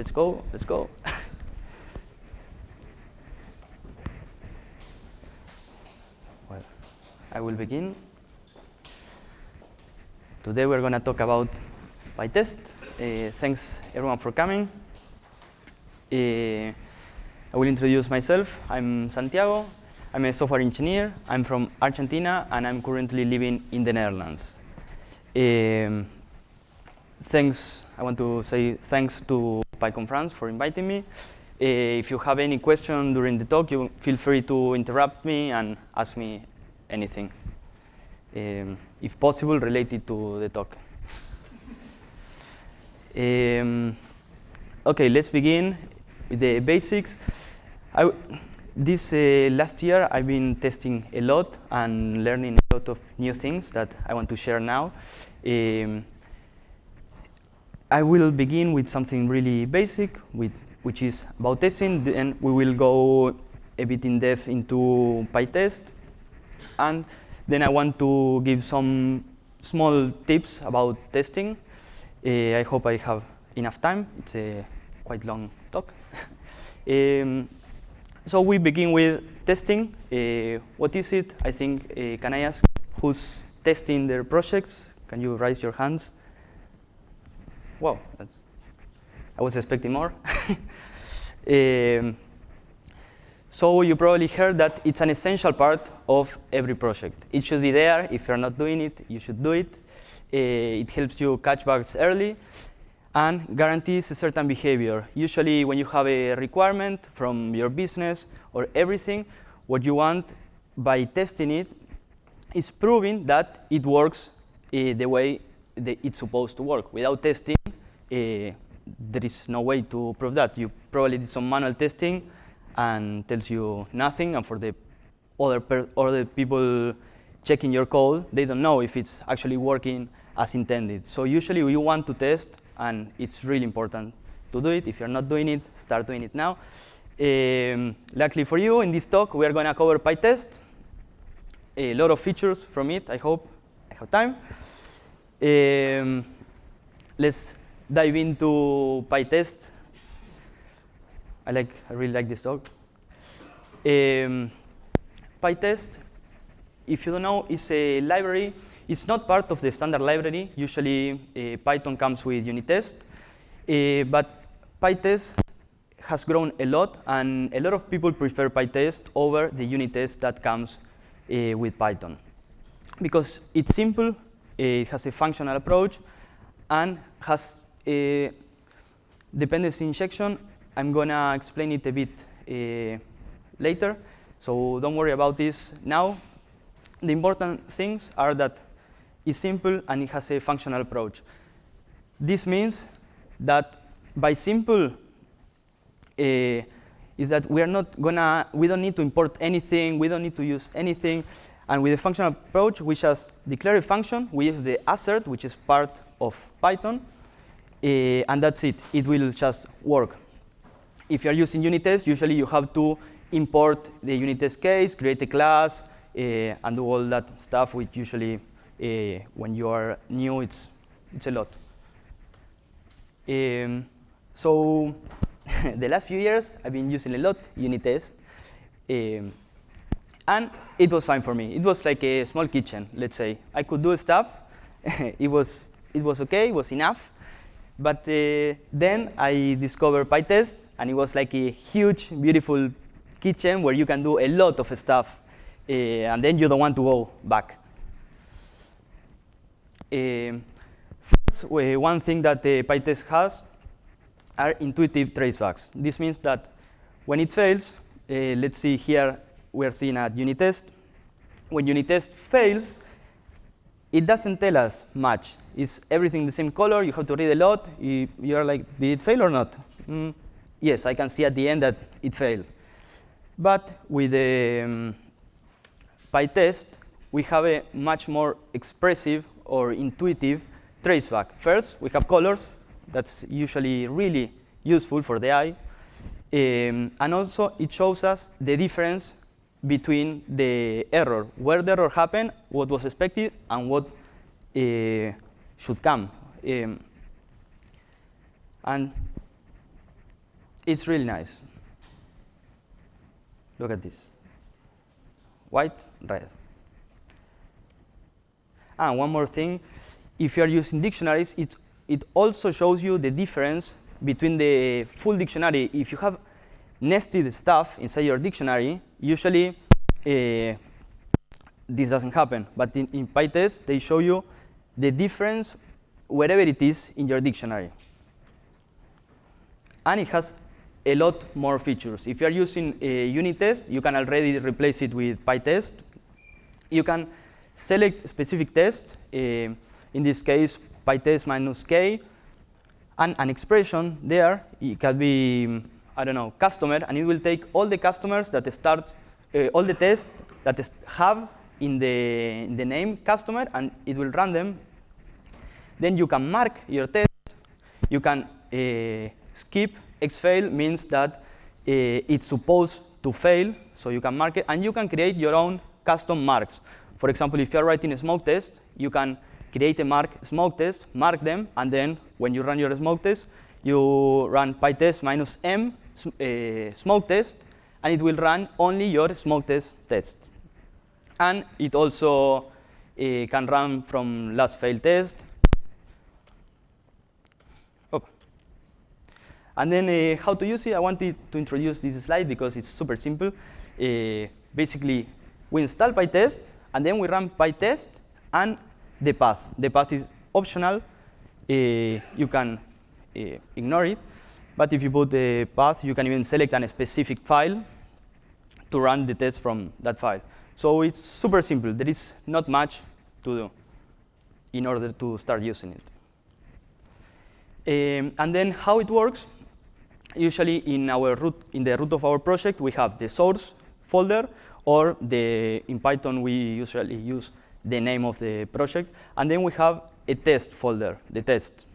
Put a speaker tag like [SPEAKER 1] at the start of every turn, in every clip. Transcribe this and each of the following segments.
[SPEAKER 1] let's go, let's go. well, I will begin. Today we're going to talk about PyTest. Uh, thanks everyone for coming. Uh, I will introduce myself. I'm Santiago. I'm a software engineer. I'm from Argentina, and I'm currently living in the Netherlands. Um, thanks, I want to say thanks to PyCon France for inviting me. Uh, if you have any question during the talk, you feel free to interrupt me and ask me anything, um, if possible, related to the talk. Um, okay, let's begin with the basics. I, this uh, last year, I've been testing a lot and learning a lot of new things that I want to share now. Um, I will begin with something really basic, with, which is about testing. Then we will go a bit in depth into PyTest. And then I want to give some small tips about testing. Uh, I hope I have enough time. It's a quite long talk. um, so we begin with testing. Uh, what is it? I think, uh, can I ask who's testing their projects? Can you raise your hands? Wow, I was expecting more. um, so you probably heard that it's an essential part of every project. It should be there. If you're not doing it, you should do it. Uh, it helps you catch bugs early and guarantees a certain behavior. Usually when you have a requirement from your business or everything, what you want by testing it is proving that it works uh, the way it's supposed to work. Without testing, there is no way to prove that. You probably did some manual testing and tells you nothing, and for the other, other people checking your code, they don't know if it's actually working as intended. So usually we want to test and it's really important to do it. If you're not doing it, start doing it now. Um, luckily for you, in this talk, we are going to cover PyTest, a lot of features from it, I hope I have time. Um, let's dive into PyTest. I, like, I really like this talk. Um, PyTest, if you don't know, is a library it's not part of the standard library. Usually, uh, Python comes with unit test. Uh, but PyTest has grown a lot, and a lot of people prefer PyTest over the unit test that comes uh, with Python. Because it's simple, it has a functional approach, and has a dependency injection. I'm going to explain it a bit uh, later, so don't worry about this now. The important things are that it's simple and it has a functional approach. This means that by simple uh, is that we are not gonna, we don't need to import anything, we don't need to use anything. And with the functional approach, we just declare a function, we use the assert, which is part of Python, uh, and that's it. It will just work. If you're using unit test, usually you have to import the unit test case, create a class, uh, and do all that stuff, which usually uh, when you are new, it's, it's a lot. Um, so the last few years, I've been using a lot unit test. Um, and it was fine for me. It was like a small kitchen, let's say. I could do stuff. it, was, it was OK, it was enough. But uh, then I discovered PyTest, and it was like a huge, beautiful kitchen where you can do a lot of stuff. Uh, and then you don't want to go back. Um, first, one thing that the PyTest has are intuitive tracebacks. This means that when it fails, uh, let's see here, we're seeing at unit test. When unit test fails, it doesn't tell us much. Is everything the same color? You have to read a lot. You're like, did it fail or not? Mm, yes, I can see at the end that it failed. But with the um, PyTest, we have a much more expressive or intuitive traceback. First, we have colors. That's usually really useful for the eye. Um, and also, it shows us the difference between the error, where the error happened, what was expected, and what uh, should come. Um, and it's really nice. Look at this. White, red. And one more thing, if you are using dictionaries, it, it also shows you the difference between the full dictionary. If you have nested stuff inside your dictionary, usually uh, this doesn't happen. But in, in PyTest, they show you the difference wherever it is in your dictionary. And it has a lot more features. If you're using a unit test, you can already replace it with PyTest. You can select specific test, uh, in this case, PyTest minus k, and an expression there, it can be, I don't know, customer, and it will take all the customers that start, uh, all the tests that have in the, in the name customer, and it will run them. Then you can mark your test. You can uh, skip xfail means that uh, it's supposed to fail, so you can mark it, and you can create your own custom marks. For example, if you're writing a smoke test, you can create a mark smoke test, mark them, and then when you run your smoke test, you run pytest minus m uh, smoke test, and it will run only your smoke test test. And it also uh, can run from last fail test. Oh. And then uh, how to use it, I wanted to introduce this slide because it's super simple. Uh, basically, we install PyTest, and then we run PyTest and the path. The path is optional. You can ignore it. But if you put the path, you can even select a specific file to run the test from that file. So it's super simple. There is not much to do in order to start using it. Um, and then how it works, usually in our root, in the root of our project, we have the source folder, or the, in Python, we usually use the name of the project. And then we have a test folder, the test.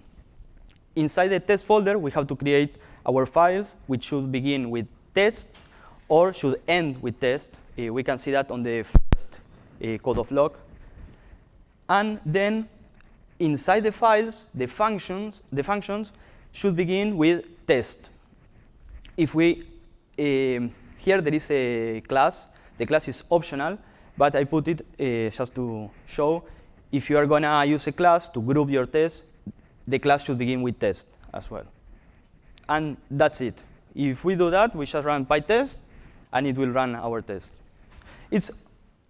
[SPEAKER 1] Inside the test folder, we have to create our files, which should begin with test or should end with test. Uh, we can see that on the first uh, code of log. And then inside the files, the functions, the functions should begin with test. If we, um, here there is a class, the class is optional, but I put it uh, just to show if you are going to use a class to group your tests, the class should begin with test as well. And that's it. If we do that, we just run pytest, and it will run our test. It's,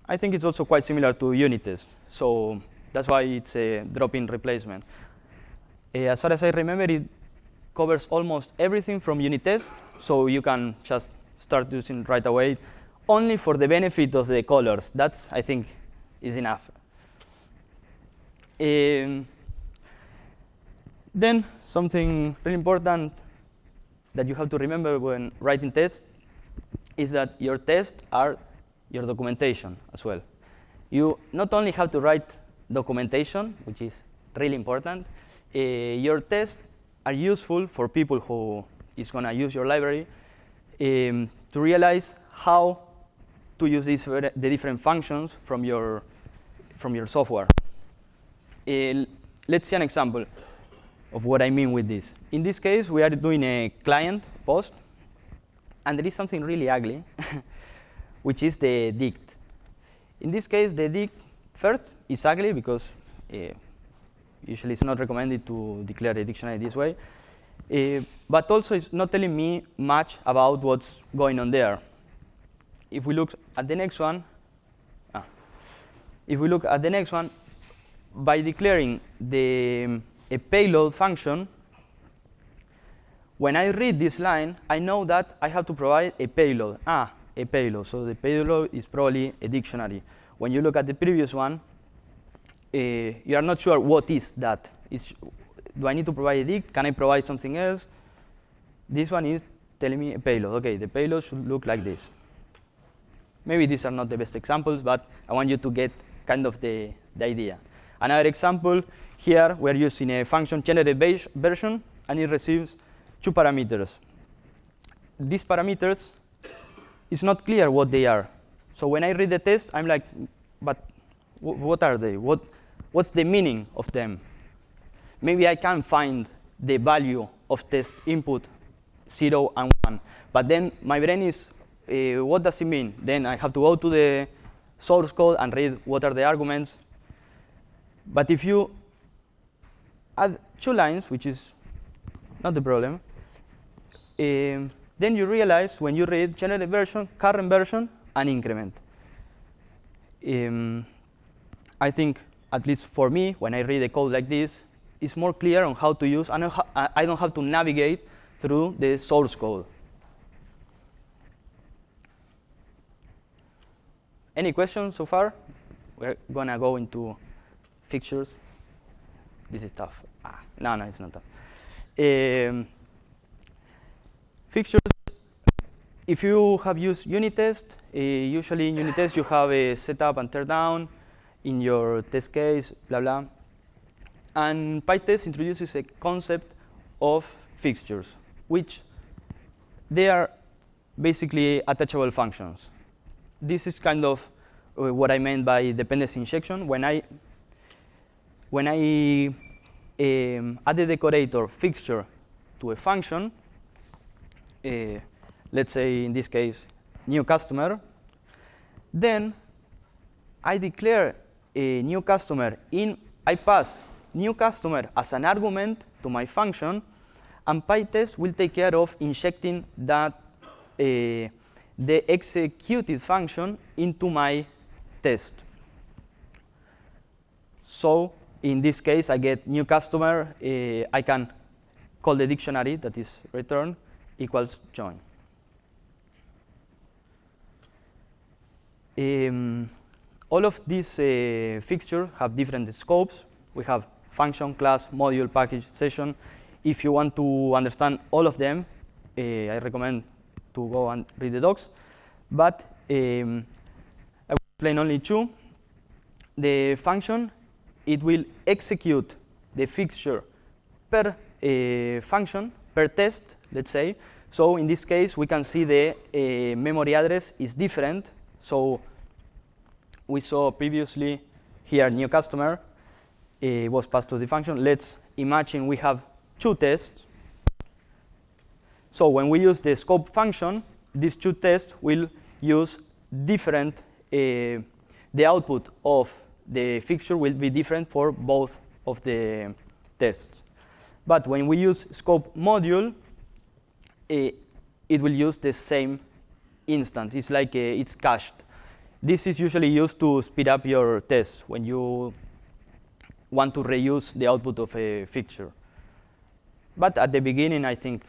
[SPEAKER 1] I think it's also quite similar to unit test. So that's why it's a drop-in replacement. Uh, as far as I remember, it covers almost everything from unit test, so you can just start using right away only for the benefit of the colors. That's, I think, is enough. Um, then something really important that you have to remember when writing tests is that your tests are your documentation as well. You not only have to write documentation, which is really important, uh, your tests are useful for people who is going to use your library um, to realize how to use these, the different functions from your, from your software. Uh, let's see an example of what I mean with this. In this case, we are doing a client post, and there is something really ugly, which is the dict. In this case, the dict first is ugly because uh, usually it's not recommended to declare a dictionary this way. Uh, but also, it's not telling me much about what's going on there if we look at the next one, ah, if we look at the next one, by declaring the a payload function, when I read this line, I know that I have to provide a payload. Ah, a payload. So the payload is probably a dictionary. When you look at the previous one, uh, you are not sure what is that. Is, do I need to provide a dict? Can I provide something else? This one is telling me a payload. OK, the payload should look like this. Maybe these are not the best examples, but I want you to get kind of the, the idea. Another example, here we're using a function generated version, and it receives two parameters. These parameters, it's not clear what they are. So when I read the test, I'm like, but what are they? What, what's the meaning of them? Maybe I can find the value of test input 0 and 1. But then my brain is, uh, what does it mean? Then I have to go to the source code and read what are the arguments. But if you two lines, which is not the problem, um, then you realize when you read generic version, current version, and increment. Um, I think, at least for me, when I read a code like this, it's more clear on how to use, and I don't have to navigate through the source code. Any questions so far? We're going to go into fixtures. This is tough. Ah, no, no, it's not tough. Um, fixtures, if you have used unit test, uh, usually in unit test you have a setup and tear down in your test case, blah, blah. And PyTest introduces a concept of fixtures, which they are basically attachable functions. This is kind of uh, what I meant by dependency injection. When I when I um, add the decorator fixture to a function, uh, let's say in this case new customer, then I declare a new customer in I pass new customer as an argument to my function, and PyTest will take care of injecting that uh, the executed function into my test. So in this case, I get new customer. Uh, I can call the dictionary that is returned equals join. Um, all of these uh, fixtures have different scopes. We have function, class, module, package, session. If you want to understand all of them, uh, I recommend to go and read the docs. But um, I will explain only two. The function, it will execute the fixture per uh, function, per test, let's say. So in this case, we can see the uh, memory address is different. So we saw previously here new customer uh, was passed to the function. Let's imagine we have two tests. So when we use the scope function, these two tests will use different, the output of the fixture will be different for both of the tests. But when we use scope module, uh, it will use the same instant. It's like uh, it's cached. This is usually used to speed up your tests when you want to reuse the output of a fixture. But at the beginning, I think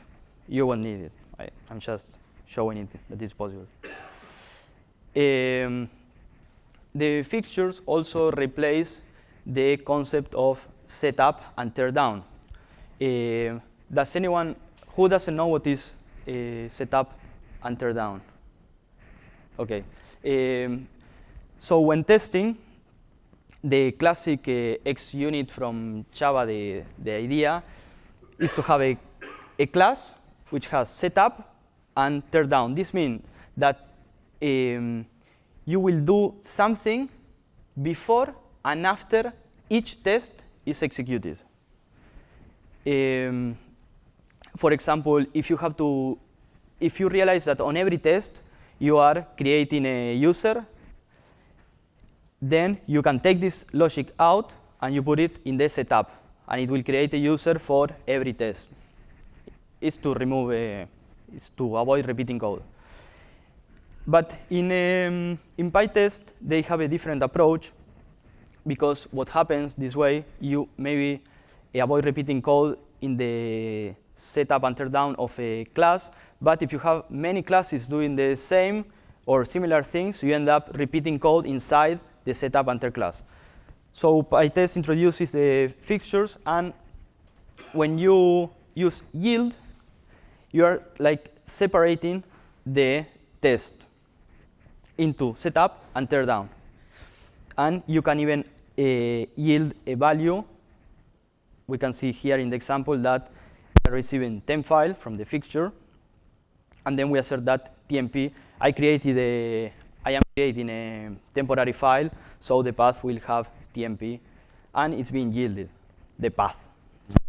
[SPEAKER 1] you won't need it. I, am just showing it that it's possible. Um, the fixtures also replace the concept of setup and teardown. Uh, does anyone, who doesn't know what is uh, setup and teardown? Okay. Um, so when testing, the classic uh, unit from Java, the, the idea is to have a, a class which has setup and teardown. This means that um, you will do something before and after each test is executed. Um, for example, if you have to, if you realize that on every test you are creating a user, then you can take this logic out and you put it in the setup, and it will create a user for every test. It's to remove, a, it's to avoid repeating code. But in, um, in PyTest, they have a different approach because what happens this way, you maybe avoid repeating code in the setup and teardown of a class, but if you have many classes doing the same or similar things, you end up repeating code inside the setup and tear class. So PyTest introduces the fixtures, and when you use yield, you are like separating the test into setup and teardown. And you can even uh, yield a value. We can see here in the example that we are receiving temp file from the fixture, and then we assert that TMP. I created a, I am creating a temporary file, so the path will have TMP, and it's being yielded, the path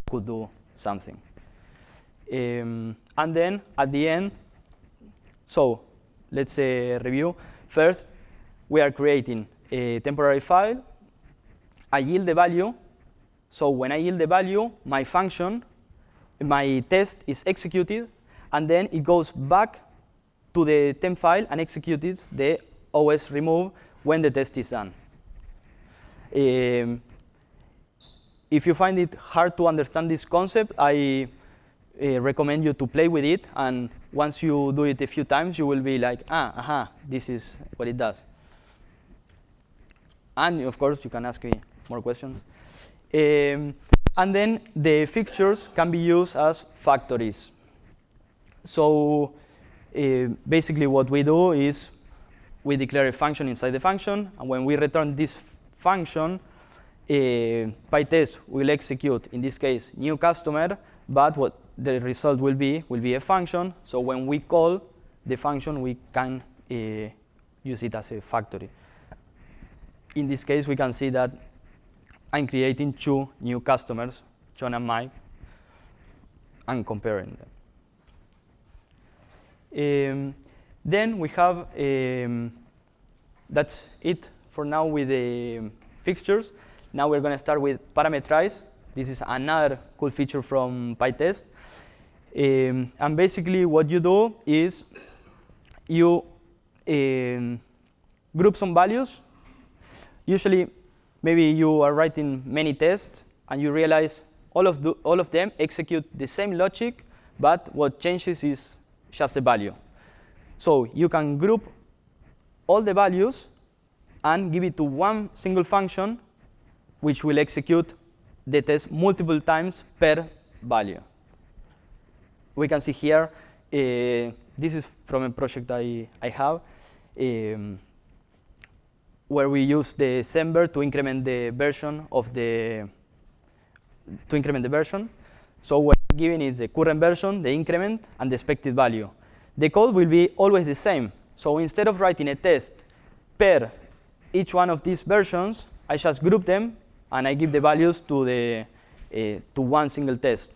[SPEAKER 1] could do something. Um, and then at the end, so let's uh, review. First, we are creating a temporary file. I yield the value. So when I yield the value, my function, my test is executed, and then it goes back to the temp file and executes the OS remove when the test is done. Um, if you find it hard to understand this concept, I uh, recommend you to play with it. And once you do it a few times, you will be like, ah, aha, this is what it does. And of course, you can ask me more questions. Um, and then the fixtures can be used as factories. So uh, basically what we do is we declare a function inside the function, and when we return this function, uh, PyTest will execute, in this case, new customer, but what the result will be will be a function. So when we call the function, we can uh, use it as a factory. In this case, we can see that I'm creating two new customers, John and Mike, and comparing them. Um, then we have, um, that's it for now with the fixtures. Now we're going to start with parameterize. This is another cool feature from PyTest. Um, and basically what you do is you um, group some values. Usually maybe you are writing many tests and you realize all of, the, all of them execute the same logic, but what changes is just the value. So you can group all the values and give it to one single function which will execute the test multiple times per value. We can see here, uh, this is from a project I, I have, um, where we use the Semver to increment the version of the, to increment the version. So we're giving is the current version, the increment, and the expected value. The code will be always the same. So instead of writing a test per each one of these versions, I just group them and I give the values to, the, uh, to one single test.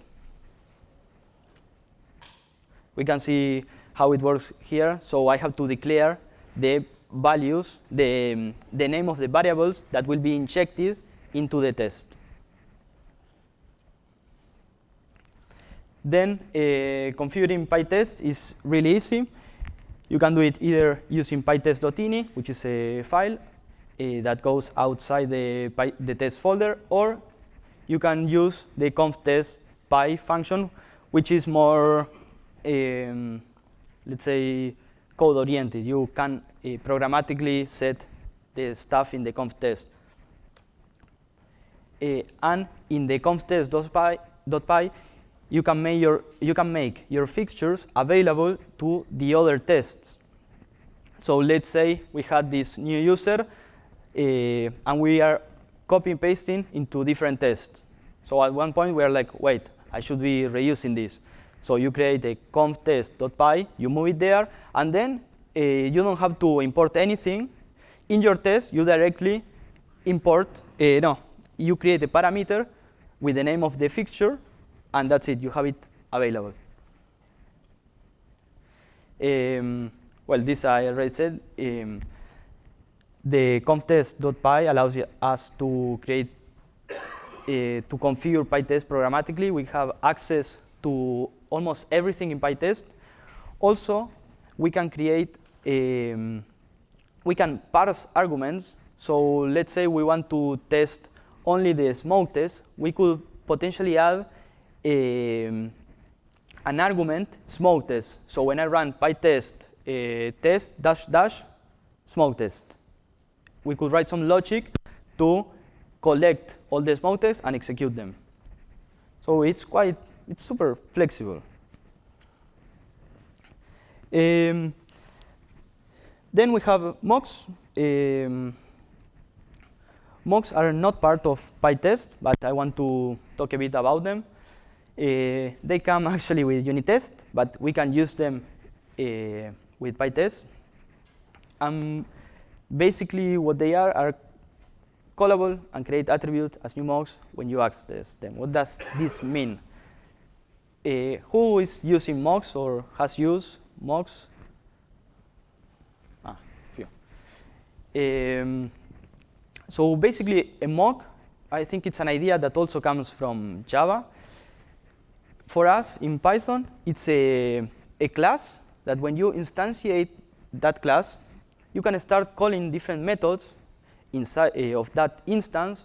[SPEAKER 1] We can see how it works here. So I have to declare the values, the, the name of the variables that will be injected into the test. Then uh, configuring PyTest is really easy. You can do it either using pytest.ini, which is a file, uh, that goes outside the, the test folder, or you can use the conftest py function, which is more, um, let's say, code oriented. You can uh, programmatically set the stuff in the conftest. Uh, and in the conftest.py, you can make your you can make your fixtures available to the other tests. So let's say we had this new user uh, and we are copy pasting into different tests. So at one point we are like, wait, I should be reusing this. So you create a conftest.py, you move it there, and then uh, you don't have to import anything. In your test, you directly import, uh, no, you create a parameter with the name of the fixture, and that's it, you have it available. Um, well, this I already said. Um, the conftest.py allows us to create, uh, to configure PyTest programmatically. We have access to almost everything in PyTest. Also, we can create, um, we can parse arguments. So let's say we want to test only the smoke test. We could potentially add um, an argument smoke test. So when I run PyTest uh, test dash dash smoke test we could write some logic to collect all the smoke tests and execute them. So it's quite, it's super flexible. Um, then we have mocks. Um, mocks are not part of PyTest, but I want to talk a bit about them. Uh, they come actually with unit test, but we can use them uh, with PyTest. Um, basically what they are are callable and create attribute as new mocks when you access them. What does this mean? Uh, who is using mocks or has used mocks? Ah, few. Um, so basically, a mock, I think it's an idea that also comes from Java. For us in Python, it's a, a class that when you instantiate that class, you can start calling different methods inside uh, of that instance,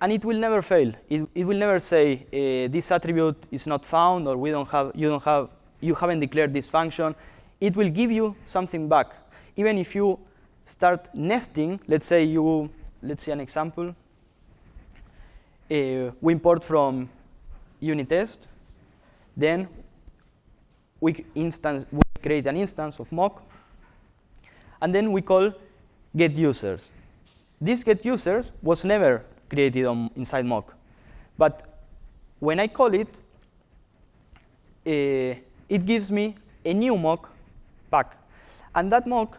[SPEAKER 1] and it will never fail. It, it will never say uh, this attribute is not found, or we don't have, you don't have, you haven't declared this function. It will give you something back, even if you start nesting. Let's say you, let's see an example. Uh, we import from unit test, then we instance we create an instance of mock, and then we call get users. This get users was never created on, inside mock. But when I call it, uh, it gives me a new mock back. And that mock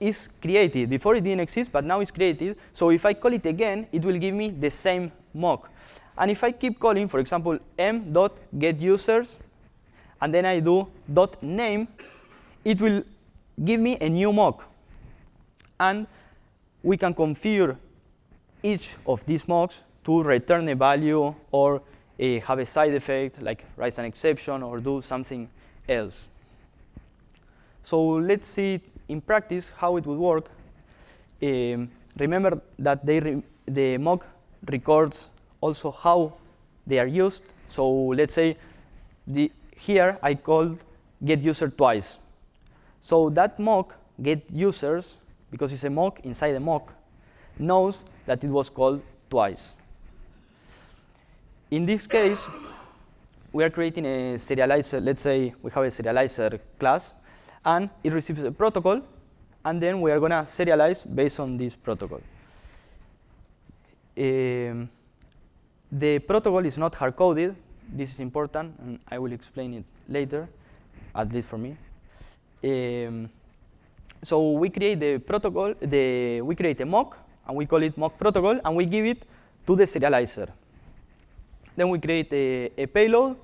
[SPEAKER 1] is created. Before it didn't exist, but now it's created. So if I call it again, it will give me the same mock. And if I keep calling, for example, m.getUsers, and then I do dot name, it will give me a new mock. And we can configure each of these mocks to return a value or uh, have a side effect, like raise an exception or do something else. So let's see in practice how it would work. Um, remember that the mock records also how they are used. So let's say the, here I called get user twice. So that mock get users, because it's a mock inside a mock, knows that it was called twice. In this case, we are creating a serializer. Let's say we have a serializer class, and it receives a protocol, and then we are going to serialize based on this protocol. Um, the protocol is not hard-coded. This is important, and I will explain it later, at least for me. Um, so we create the protocol, the, we create a mock, and we call it mock protocol, and we give it to the serializer. Then we create a, a payload,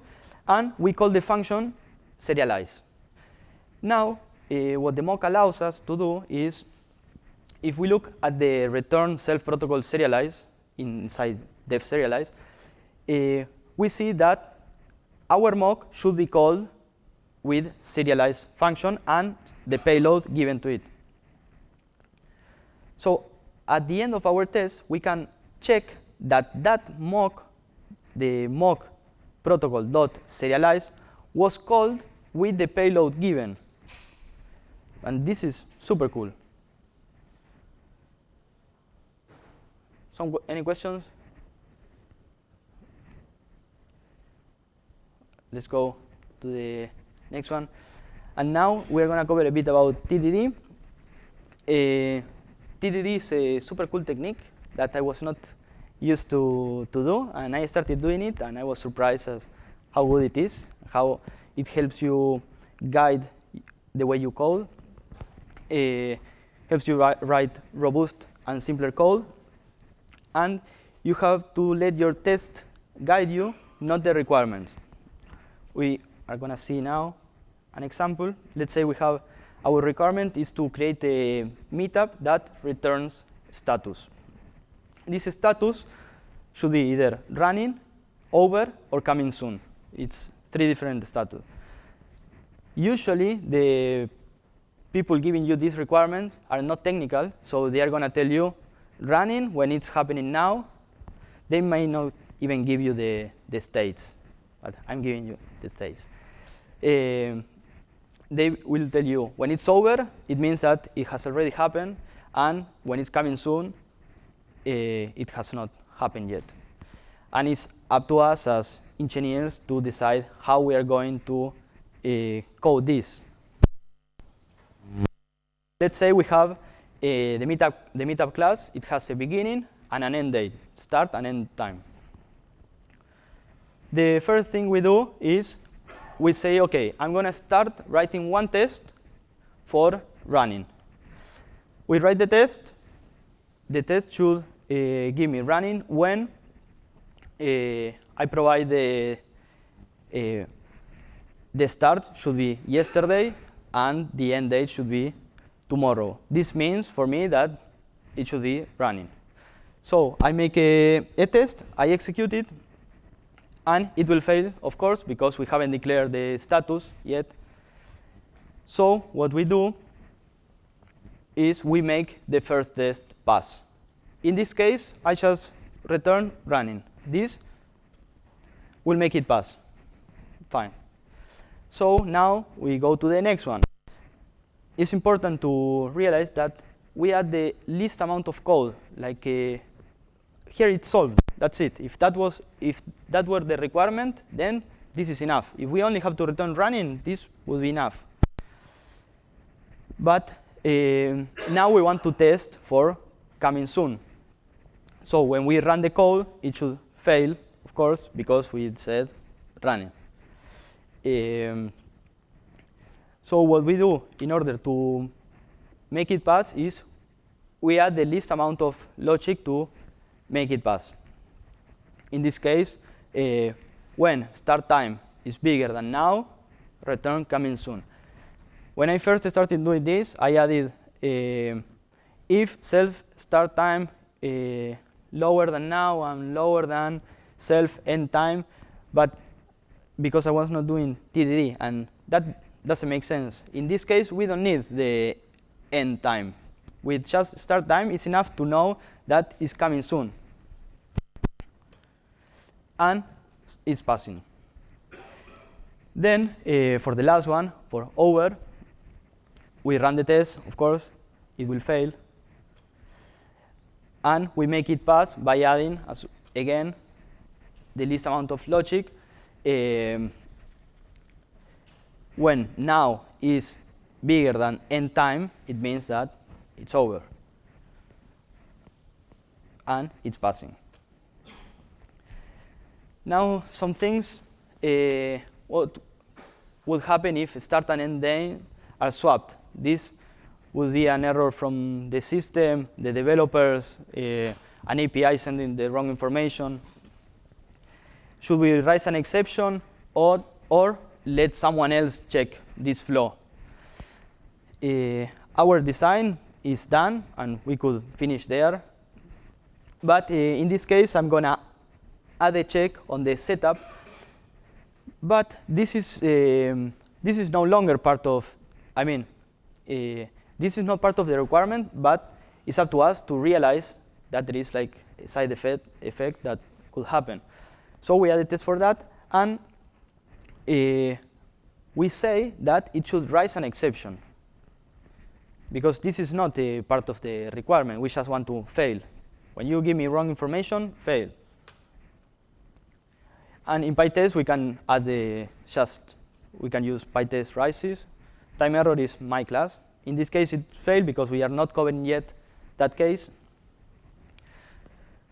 [SPEAKER 1] and we call the function serialize. Now, uh, what the mock allows us to do is, if we look at the return self protocol serialize inside def serialize, uh, we see that our mock should be called with serialize function and the payload given to it. So at the end of our test, we can check that that mock, the mock protocol dot serialize, was called with the payload given. And this is super cool. Some, any questions? Let's go to the next one. And now we're going to cover a bit about TDD. Uh, TDD is a super cool technique that I was not used to, to do, and I started doing it, and I was surprised as how good it is, how it helps you guide the way you code, uh, helps you write, write robust and simpler code, and you have to let your test guide you, not the requirements. We are going to see now an example. Let's say we have our requirement is to create a meetup that returns status. This status should be either running, over, or coming soon. It's three different status. Usually, the people giving you these requirements are not technical, so they are going to tell you running when it's happening now. They may not even give you the, the states, but I'm giving you the states. Um, they will tell you when it's over, it means that it has already happened, and when it's coming soon, uh, it has not happened yet. And it's up to us as engineers to decide how we are going to uh, code this. Let's say we have uh, the, meetup, the meetup class. It has a beginning and an end date, start and end time. The first thing we do is we say, OK, I'm going to start writing one test for running. We write the test. The test should uh, give me running when uh, I provide the, uh, the start should be yesterday and the end date should be tomorrow. This means for me that it should be running. So I make a, a test, I execute it, and it will fail, of course, because we haven't declared the status yet. So what we do is we make the first test pass. In this case, I just return running. This will make it pass. Fine. So now we go to the next one. It's important to realize that we add the least amount of code. Like uh, here it's solved. That's it. If that was if that were the requirement, then this is enough. If we only have to return running, this would be enough. But uh, now we want to test for coming soon. So when we run the code, it should fail, of course, because we said running. Um, so what we do in order to make it pass is we add the least amount of logic to make it pass. In this case, uh, when start time is bigger than now, return coming soon. When I first started doing this, I added uh, if self start time uh, lower than now and lower than self end time, but because I was not doing TDD, and that doesn't make sense. In this case, we don't need the end time. With just start time, it's enough to know that it's coming soon. And it's passing. Then, uh, for the last one, for over, we run the test, of course, it will fail. And we make it pass by adding, as again, the least amount of logic. Um, when now is bigger than end time, it means that it's over. And it's passing. Now, some things, uh, what would happen if start and end are swapped? This would be an error from the system, the developers, uh, an API sending the wrong information. Should we raise an exception or, or let someone else check this flow? Uh, our design is done, and we could finish there. But in this case, I'm going to add a check on the setup. But this is, um, this is no longer part of, I mean, uh, this is not part of the requirement, but it's up to us to realize that there is like a side effect, effect that could happen. So we added test for that, and uh, we say that it should raise an exception. Because this is not a part of the requirement. We just want to fail. When you give me wrong information, fail. And in PyTest, we can add the just, we can use PyTest rises time error is my class. In this case, it failed because we are not covering yet that case.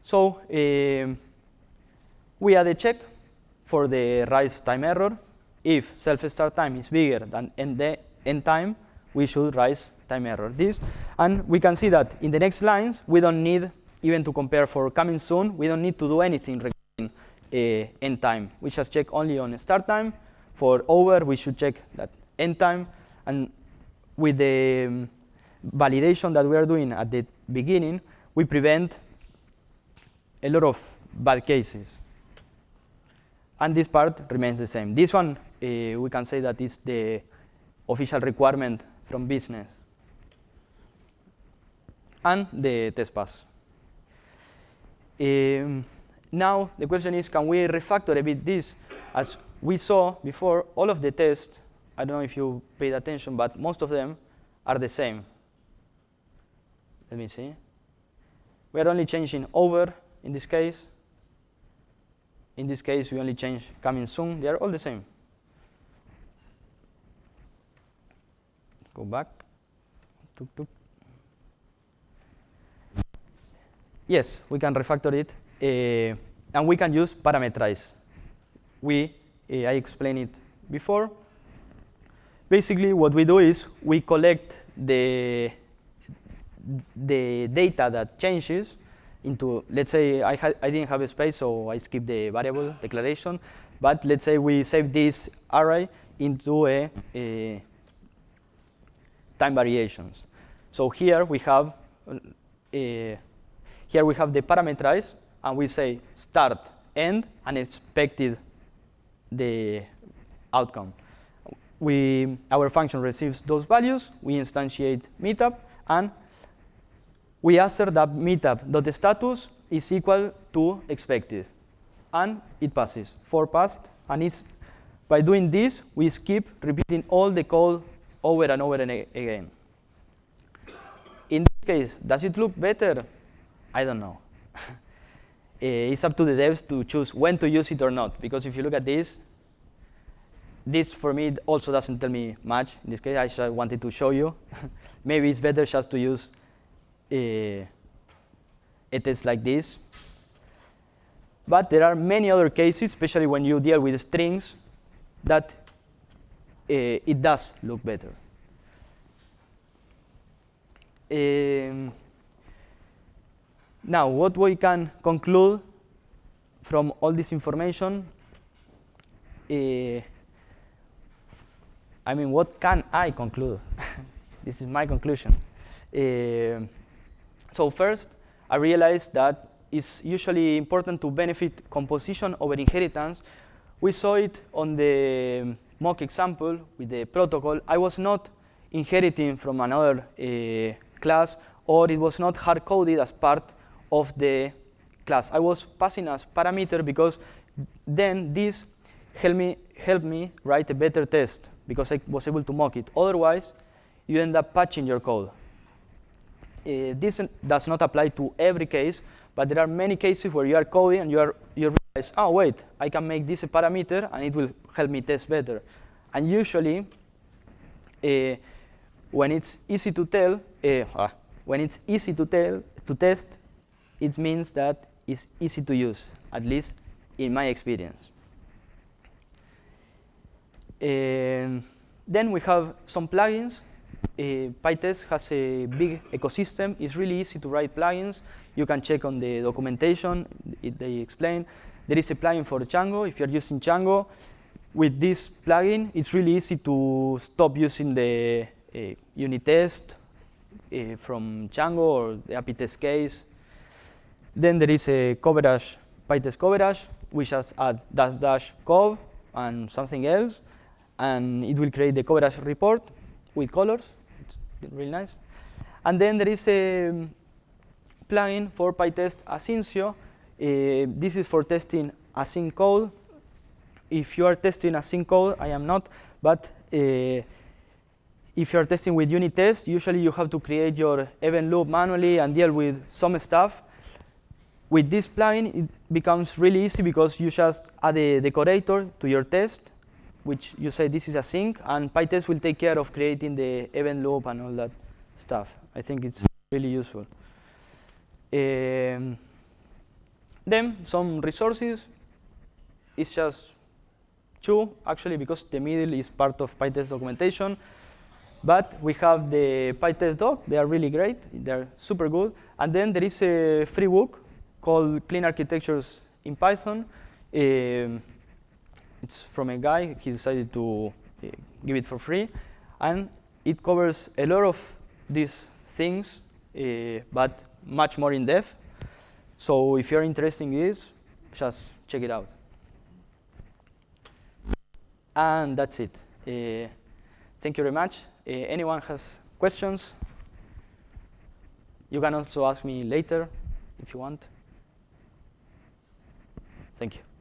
[SPEAKER 1] So um, we add a check for the rise time error. If self-start time is bigger than end, end time, we should rise time error this. And we can see that in the next lines, we don't need even to compare for coming soon. We don't need to do anything end time. We just check only on start time. For over, we should check that end time. And with the um, validation that we are doing at the beginning, we prevent a lot of bad cases. And this part remains the same. This one, uh, we can say that is the official requirement from business. And the test pass. Um, now, the question is, can we refactor a bit this? As we saw before, all of the tests I don't know if you paid attention, but most of them are the same. Let me see. We are only changing over in this case. In this case, we only change coming soon. They are all the same. Go back. Yes, we can refactor it, and we can use parameterize. We, uh, I explained it before, basically what we do is we collect the, the data that changes into, let's say I, I didn't have a space, so I skip the variable declaration. But let's say we save this array into a, a time variations. So here we have uh, here we have the parameterized, and we say start, end, and expected the outcome. We, our function receives those values, we instantiate meetup, and we assert that meetup.status is equal to expected. And it passes. For passed, and it's, by doing this, we skip repeating all the code over and over and again. In this case, does it look better? I don't know. it's up to the devs to choose when to use it or not. Because if you look at this, this for me also doesn't tell me much. In this case, I just wanted to show you. Maybe it's better just to use a, a test like this. But there are many other cases, especially when you deal with strings, that uh, it does look better. Um, now, what we can conclude from all this information, uh, I mean, what can I conclude? this is my conclusion. Uh, so first, I realized that it's usually important to benefit composition over inheritance. We saw it on the mock example with the protocol. I was not inheriting from another uh, class, or it was not hard-coded as part of the class. I was passing as parameter because then this helped me, helped me write a better test because I was able to mock it. Otherwise, you end up patching your code. Uh, this does not apply to every case, but there are many cases where you are coding and you, are, you realize, oh, wait, I can make this a parameter and it will help me test better. And usually, uh, when it's easy to tell, uh, when it's easy to tell to test, it means that it's easy to use, at least in my experience. And then we have some plugins. Uh, PyTest has a big ecosystem. It's really easy to write plugins. You can check on the documentation. It, they explain. There is a plugin for Django. If you're using Django, with this plugin, it's really easy to stop using the uh, unit test uh, from Django or the API test case. Then there is a coverage, PyTest coverage. We just add dash dash cov and something else, and it will create the coverage report with colors. It's really nice. And then there is a plugin for PyTest Asyncio. Uh, this is for testing async code. If you are testing async code, I am not, but uh, if you're testing with unit tests, usually you have to create your event loop manually and deal with some stuff. With this plugin, it becomes really easy because you just add a decorator to your test, which you say this is async, and PyTest will take care of creating the event loop and all that stuff. I think it's really useful. Um, then some resources. It's just two, actually, because the middle is part of PyTest documentation. But we have the PyTest doc. They are really great. They're super good. And then there is a free book called Clean Architectures in Python. Um, it's from a guy. He decided to uh, give it for free. And it covers a lot of these things, uh, but much more in depth. So if you're interested in this, just check it out. And that's it. Uh, thank you very much. Uh, anyone has questions? You can also ask me later if you want. Thank you.